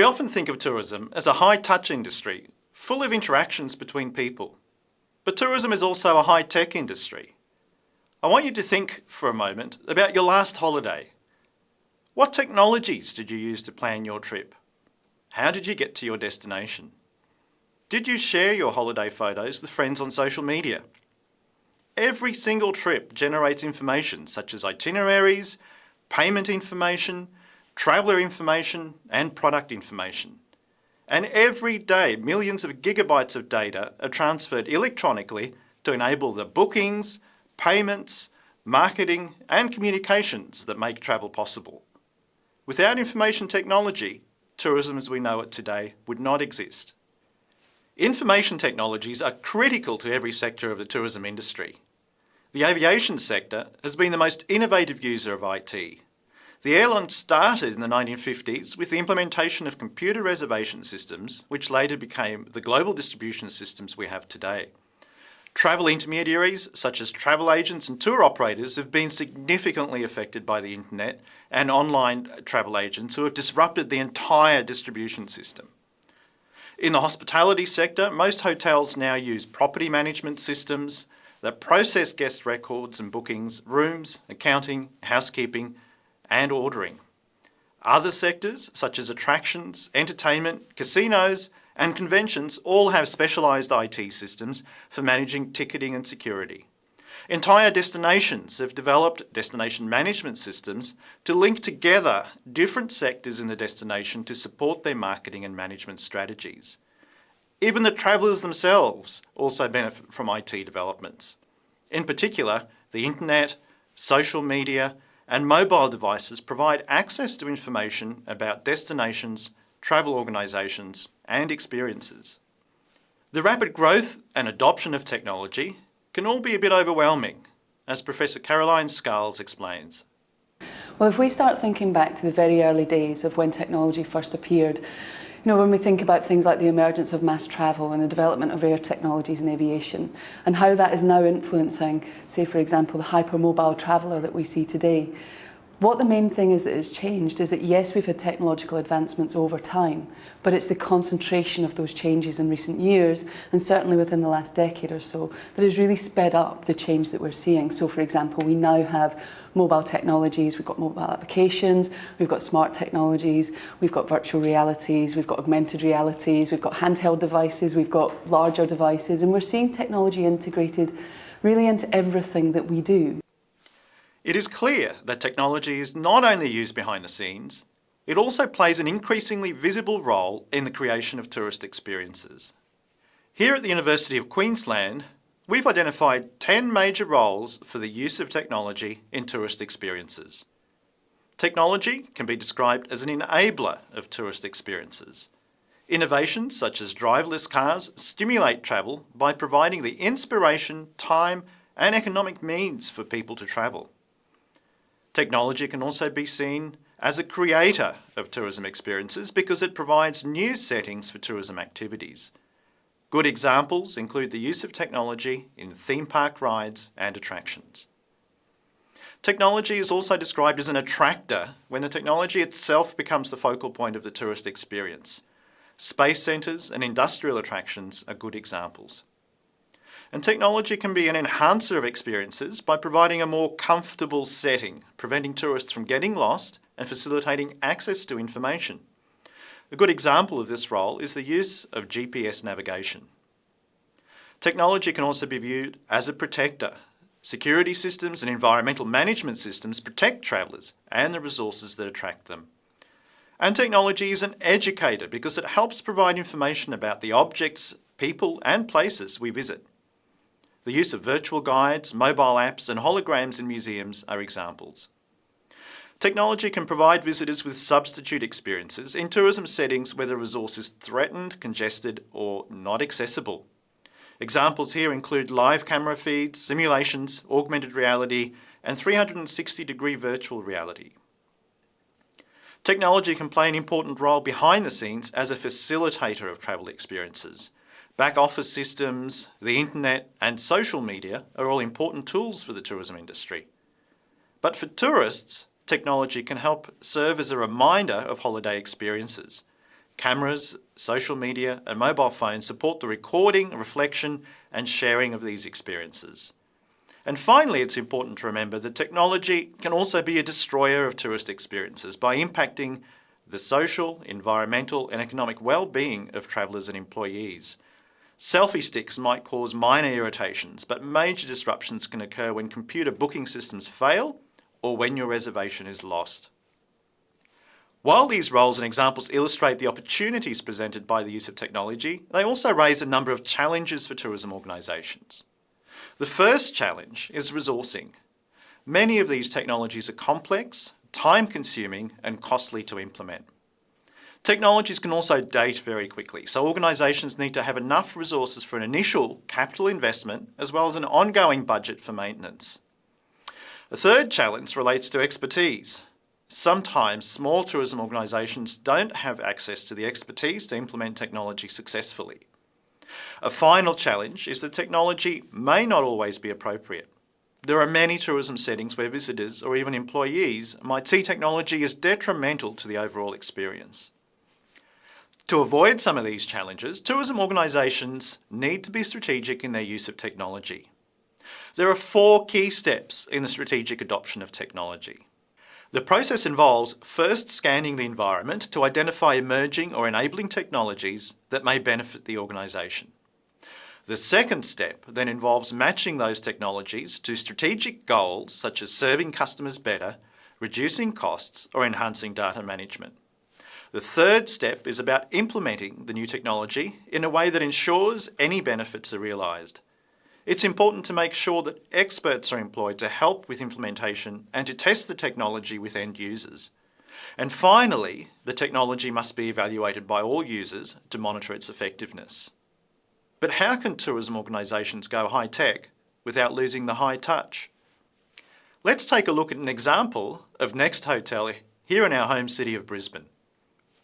We often think of tourism as a high-touch industry, full of interactions between people. But tourism is also a high-tech industry. I want you to think for a moment about your last holiday. What technologies did you use to plan your trip? How did you get to your destination? Did you share your holiday photos with friends on social media? Every single trip generates information such as itineraries, payment information, traveller information and product information. And every day millions of gigabytes of data are transferred electronically to enable the bookings, payments, marketing and communications that make travel possible. Without information technology, tourism as we know it today would not exist. Information technologies are critical to every sector of the tourism industry. The aviation sector has been the most innovative user of IT. The airline started in the 1950s with the implementation of computer reservation systems, which later became the global distribution systems we have today. Travel intermediaries, such as travel agents and tour operators, have been significantly affected by the internet and online travel agents who have disrupted the entire distribution system. In the hospitality sector, most hotels now use property management systems that process guest records and bookings, rooms, accounting, housekeeping and ordering. Other sectors, such as attractions, entertainment, casinos and conventions all have specialised IT systems for managing ticketing and security. Entire destinations have developed destination management systems to link together different sectors in the destination to support their marketing and management strategies. Even the travellers themselves also benefit from IT developments. In particular, the internet, social media and mobile devices provide access to information about destinations, travel organisations and experiences. The rapid growth and adoption of technology can all be a bit overwhelming, as Professor Caroline Scarles explains. Well, if we start thinking back to the very early days of when technology first appeared, You know, when we think about things like the emergence of mass travel and the development of air technologies in aviation and how that is now influencing, say for example, the hypermobile traveller that we see today, What the main thing is that has changed is that yes, we've had technological advancements over time, but it's the concentration of those changes in recent years, and certainly within the last decade or so, that has really sped up the change that we're seeing. So for example, we now have mobile technologies, we've got mobile applications, we've got smart technologies, we've got virtual realities, we've got augmented realities, we've got handheld devices, we've got larger devices, and we're seeing technology integrated really into everything that we do. It is clear that technology is not only used behind the scenes, it also plays an increasingly visible role in the creation of tourist experiences. Here at the University of Queensland, we've identified 10 major roles for the use of technology in tourist experiences. Technology can be described as an enabler of tourist experiences. Innovations such as driverless cars stimulate travel by providing the inspiration, time and economic means for people to travel. Technology can also be seen as a creator of tourism experiences because it provides new settings for tourism activities. Good examples include the use of technology in theme park rides and attractions. Technology is also described as an attractor when the technology itself becomes the focal point of the tourist experience. Space centres and industrial attractions are good examples. And technology can be an enhancer of experiences by providing a more comfortable setting, preventing tourists from getting lost and facilitating access to information. A good example of this role is the use of GPS navigation. Technology can also be viewed as a protector. Security systems and environmental management systems protect travellers and the resources that attract them. And technology is an educator because it helps provide information about the objects, people and places we visit. The use of virtual guides, mobile apps and holograms in museums are examples. Technology can provide visitors with substitute experiences in tourism settings where the resource is threatened, congested or not accessible. Examples here include live camera feeds, simulations, augmented reality and 360 degree virtual reality. Technology can play an important role behind the scenes as a facilitator of travel experiences. Back office systems, the internet and social media are all important tools for the tourism industry. But for tourists, technology can help serve as a reminder of holiday experiences. Cameras, social media and mobile phones support the recording, reflection and sharing of these experiences. And finally, it's important to remember that technology can also be a destroyer of tourist experiences by impacting the social, environmental and economic well-being of travellers and employees. Selfie sticks might cause minor irritations, but major disruptions can occur when computer booking systems fail or when your reservation is lost. While these roles and examples illustrate the opportunities presented by the use of technology, they also raise a number of challenges for tourism organisations. The first challenge is resourcing. Many of these technologies are complex, time-consuming and costly to implement. Technologies can also date very quickly, so organisations need to have enough resources for an initial capital investment as well as an ongoing budget for maintenance. A third challenge relates to expertise. Sometimes small tourism organisations don't have access to the expertise to implement technology successfully. A final challenge is that technology may not always be appropriate. There are many tourism settings where visitors or even employees might see technology as detrimental to the overall experience. To avoid some of these challenges, tourism organisations need to be strategic in their use of technology. There are four key steps in the strategic adoption of technology. The process involves first scanning the environment to identify emerging or enabling technologies that may benefit the organisation. The second step then involves matching those technologies to strategic goals such as serving customers better, reducing costs or enhancing data management. The third step is about implementing the new technology in a way that ensures any benefits are realised. It's important to make sure that experts are employed to help with implementation and to test the technology with end users. And finally, the technology must be evaluated by all users to monitor its effectiveness. But how can tourism organisations go high-tech without losing the high touch? Let's take a look at an example of Next Hotel here in our home city of Brisbane.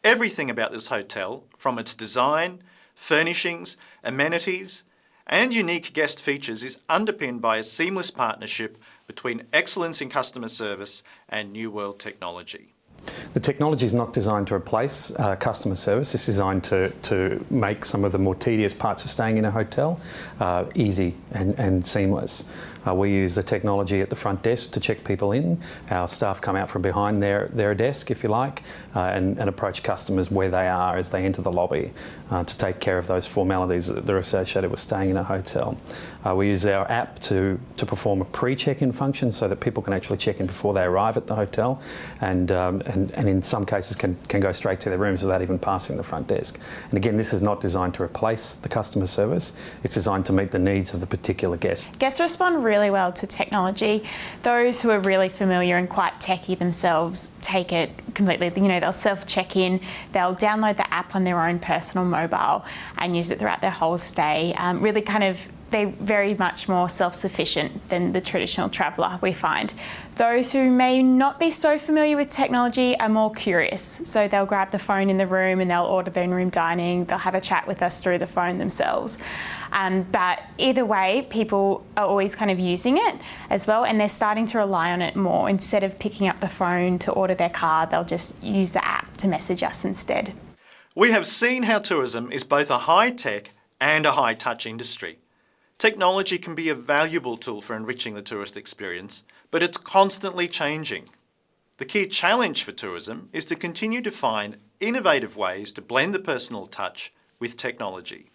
Everything about this hotel, from its design, furnishings, amenities, and unique guest features is underpinned by a seamless partnership between excellence in customer service and new world technology. The technology is not designed to replace uh, customer service. It's designed to, to make some of the more tedious parts of staying in a hotel uh, easy and, and seamless. Uh, we use the technology at the front desk to check people in. Our staff come out from behind their, their desk, if you like, uh, and, and, approach customers where they are as they enter the lobby uh, to take care of those formalities that are associated with staying in a hotel. Uh, we use our app to, to perform a pre-check-in function so that people can actually check in before they arrive at the hotel and, um, and, and in some cases can, can go straight to their rooms without even passing the front desk. And again, this is not designed to replace the customer service. It's designed to meet the needs of the particular guest. Guests respond really well to technology. Those who are really familiar and quite techy themselves take it completely. You know, they'll self-check in, they'll download the app on their own personal mobile and use it throughout their whole stay. Um, really kind of they're very much more self-sufficient than the traditional traveller, we find. Those who may not be so familiar with technology are more curious. So they'll grab the phone in the room and they'll order their in-room dining, they'll have a chat with us through the phone themselves. Um, but either way, people are always kind of using it as well and they're starting to rely on it more. Instead of picking up the phone to order their car, they'll just use the app to message us instead. We have seen how tourism is both a high-tech and a high-touch industry. Technology can be a valuable tool for enriching the tourist experience, but it's constantly changing. The key challenge for tourism is to continue to find innovative ways to blend the personal touch with technology.